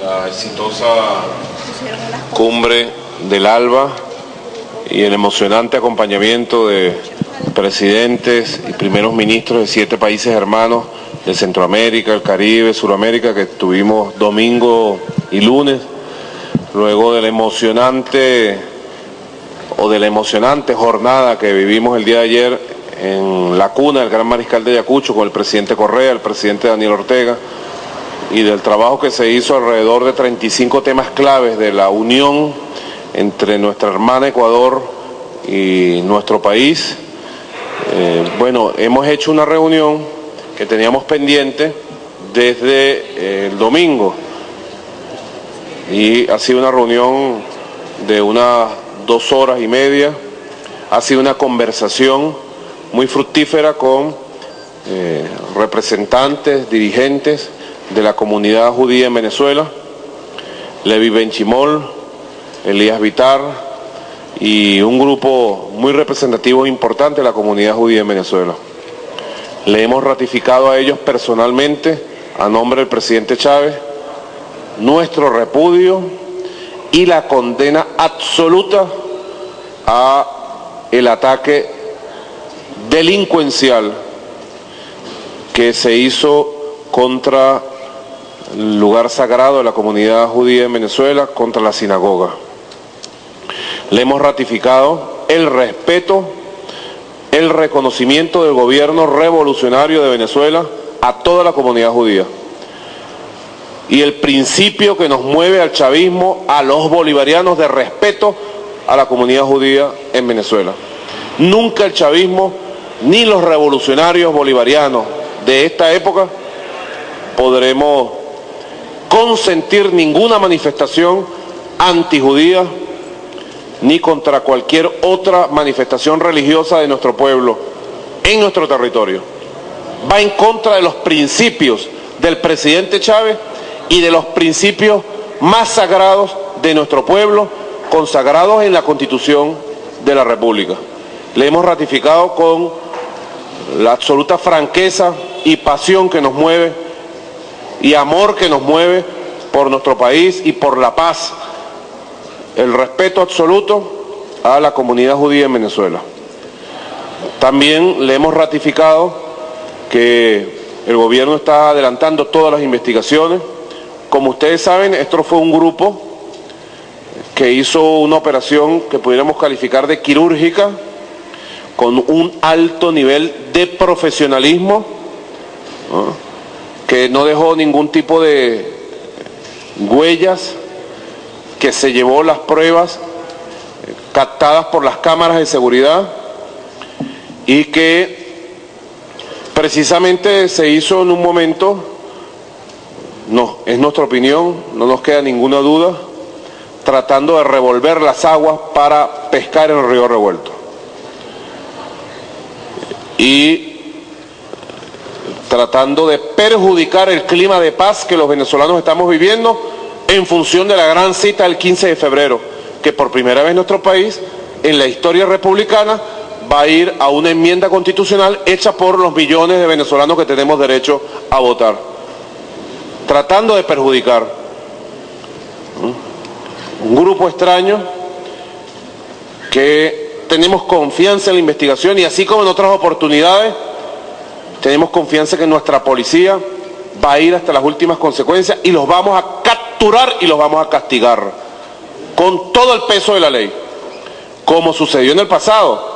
la exitosa cumbre del ALBA y el emocionante acompañamiento de presidentes y primeros ministros de siete países hermanos de Centroamérica, el Caribe, Suramérica, que tuvimos domingo y lunes, luego de la emocionante o de la emocionante jornada que vivimos el día de ayer en la cuna del Gran Mariscal de Ayacucho con el presidente Correa, el presidente Daniel Ortega, y del trabajo que se hizo alrededor de 35 temas claves de la unión entre nuestra hermana Ecuador y nuestro país. Eh, bueno, hemos hecho una reunión que teníamos pendiente desde eh, el domingo y ha sido una reunión de unas dos horas y media, ha sido una conversación muy fructífera con eh, representantes, dirigentes de la comunidad judía en Venezuela, Levi Benchimol, Elías Vitar y un grupo muy representativo e importante de la comunidad judía en Venezuela. Le hemos ratificado a ellos personalmente, a nombre del presidente Chávez, nuestro repudio y la condena absoluta a el ataque delincuencial que se hizo contra lugar sagrado de la comunidad judía en Venezuela, contra la sinagoga. Le hemos ratificado el respeto, el reconocimiento del gobierno revolucionario de Venezuela a toda la comunidad judía. Y el principio que nos mueve al chavismo, a los bolivarianos de respeto a la comunidad judía en Venezuela. Nunca el chavismo ni los revolucionarios bolivarianos de esta época podremos consentir ninguna manifestación antijudía ni contra cualquier otra manifestación religiosa de nuestro pueblo en nuestro territorio. Va en contra de los principios del presidente Chávez y de los principios más sagrados de nuestro pueblo, consagrados en la Constitución de la República. Le hemos ratificado con la absoluta franqueza y pasión que nos mueve y amor que nos mueve por nuestro país y por la paz, el respeto absoluto a la comunidad judía en Venezuela. También le hemos ratificado que el gobierno está adelantando todas las investigaciones. Como ustedes saben, esto fue un grupo que hizo una operación que pudiéramos calificar de quirúrgica, con un alto nivel de profesionalismo, que no dejó ningún tipo de huellas, que se llevó las pruebas eh, captadas por las cámaras de seguridad y que precisamente se hizo en un momento, no, es nuestra opinión, no nos queda ninguna duda, tratando de revolver las aguas para pescar en el río revuelto. Y tratando de perjudicar el clima de paz que los venezolanos estamos viviendo en función de la gran cita del 15 de febrero, que por primera vez nuestro país, en la historia republicana, va a ir a una enmienda constitucional hecha por los millones de venezolanos que tenemos derecho a votar, tratando de perjudicar. Un grupo extraño que tenemos confianza en la investigación y así como en otras oportunidades, tenemos confianza que nuestra policía va a ir hasta las últimas consecuencias y los vamos a capturar y los vamos a castigar con todo el peso de la ley, como sucedió en el pasado,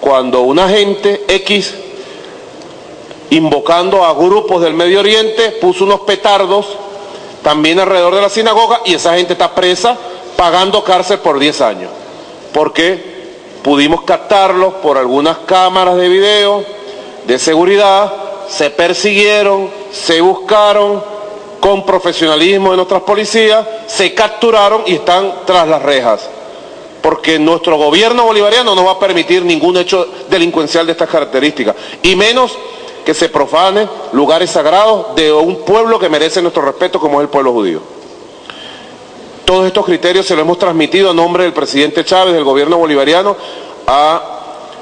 cuando un agente X, invocando a grupos del Medio Oriente, puso unos petardos también alrededor de la sinagoga y esa gente está presa pagando cárcel por 10 años, porque pudimos captarlos por algunas cámaras de video, de seguridad se persiguieron, se buscaron con profesionalismo de nuestras policías, se capturaron y están tras las rejas. Porque nuestro gobierno bolivariano no va a permitir ningún hecho delincuencial de estas características, y menos que se profane lugares sagrados de un pueblo que merece nuestro respeto como es el pueblo judío. Todos estos criterios se los hemos transmitido a nombre del presidente Chávez, del gobierno bolivariano, a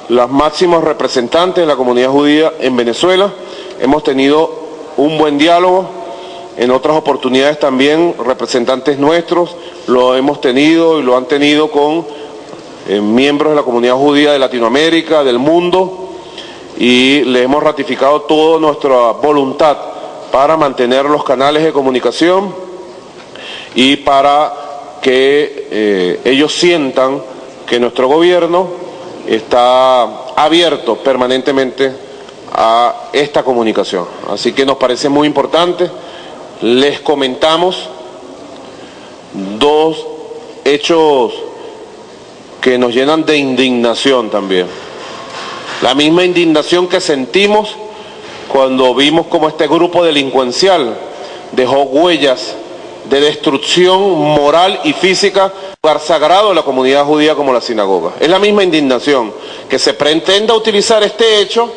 los máximos representantes de la comunidad judía en Venezuela. Hemos tenido un buen diálogo en otras oportunidades también representantes nuestros lo hemos tenido y lo han tenido con eh, miembros de la comunidad judía de Latinoamérica, del mundo, y le hemos ratificado toda nuestra voluntad para mantener los canales de comunicación y para que eh, ellos sientan que nuestro gobierno está abierto permanentemente a esta comunicación. Así que nos parece muy importante. Les comentamos dos hechos que nos llenan de indignación también. La misma indignación que sentimos cuando vimos cómo este grupo delincuencial dejó huellas de destrucción moral y física lugar sagrado de la comunidad judía como la sinagoga. Es la misma indignación que se pretenda utilizar este hecho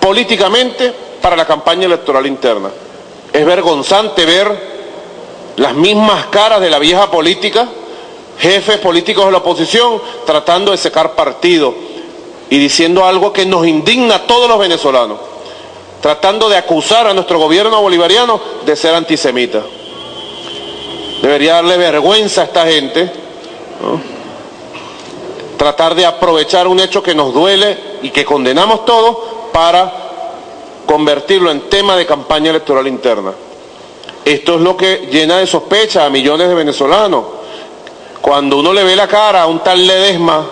políticamente para la campaña electoral interna. Es vergonzante ver las mismas caras de la vieja política jefes políticos de la oposición tratando de secar partido y diciendo algo que nos indigna a todos los venezolanos, tratando de acusar a nuestro gobierno bolivariano de ser antisemita. Debería darle vergüenza a esta gente, tratar de aprovechar un hecho que nos duele y que condenamos todos para convertirlo en tema de campaña electoral interna. Esto es lo que llena de sospecha a millones de venezolanos cuando uno le ve la cara a un tal Ledesma,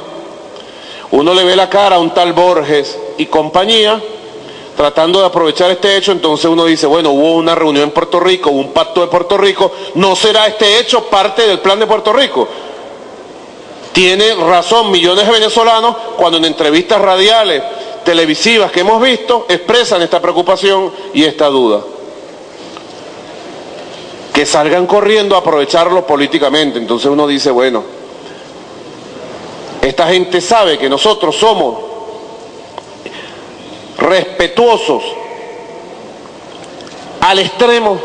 uno le ve la cara a un tal Borges y compañía, tratando de aprovechar este hecho, entonces uno dice, bueno, hubo una reunión en Puerto Rico, hubo un pacto de Puerto Rico, ¿no será este hecho parte del plan de Puerto Rico? Tiene razón millones de venezolanos cuando en entrevistas radiales, televisivas que hemos visto, expresan esta preocupación y esta duda que salgan corriendo a aprovecharlo políticamente. Entonces uno dice, bueno, esta gente sabe que nosotros somos respetuosos al extremo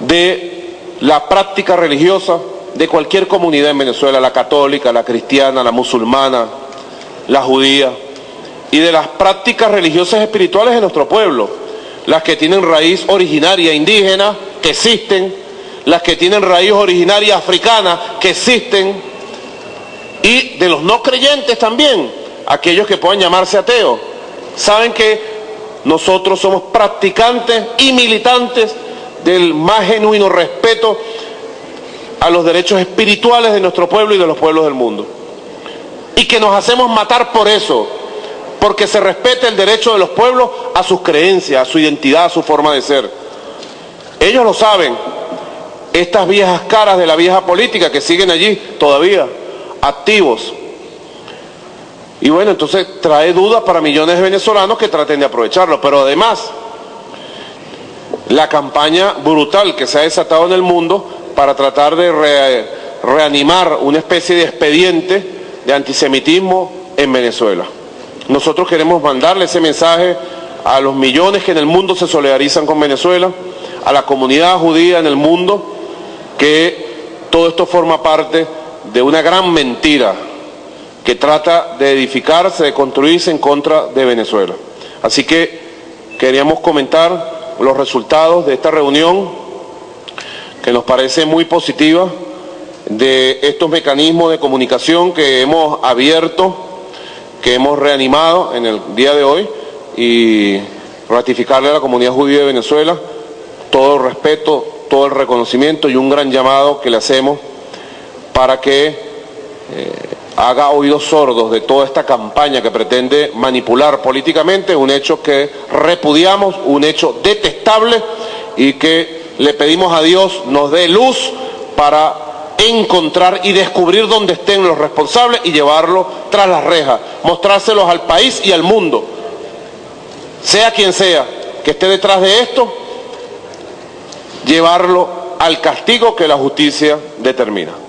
de la práctica religiosa de cualquier comunidad en Venezuela, la católica, la cristiana, la musulmana, la judía, y de las prácticas religiosas espirituales de nuestro pueblo, las que tienen raíz originaria indígena, que existen, las que tienen raíz originaria africana, que existen, y de los no creyentes también, aquellos que pueden llamarse ateos. Saben que nosotros somos practicantes y militantes del más genuino respeto a los derechos espirituales de nuestro pueblo y de los pueblos del mundo. Y que nos hacemos matar por eso, porque se respete el derecho de los pueblos a sus creencias, a su identidad, a su forma de ser. Ellos lo saben, estas viejas caras de la vieja política que siguen allí todavía, activos. Y bueno, entonces trae dudas para millones de venezolanos que traten de aprovecharlo. Pero además, la campaña brutal que se ha desatado en el mundo para tratar de reanimar una especie de expediente de antisemitismo en Venezuela. Nosotros queremos mandarle ese mensaje a los millones que en el mundo se solidarizan con Venezuela a la comunidad judía en el mundo que todo esto forma parte de una gran mentira que trata de edificarse, de construirse en contra de Venezuela. Así que queríamos comentar los resultados de esta reunión que nos parece muy positiva de estos mecanismos de comunicación que hemos abierto, que hemos reanimado en el día de hoy y ratificarle a la comunidad judía de Venezuela todo el respeto, todo el reconocimiento y un gran llamado que le hacemos para que eh, haga oídos sordos de toda esta campaña que pretende manipular políticamente, un hecho que repudiamos, un hecho detestable y que le pedimos a Dios nos dé luz para encontrar y descubrir dónde estén los responsables y llevarlo tras las rejas, mostrárselos al país y al mundo, sea quien sea que esté detrás de esto llevarlo al castigo que la justicia determina.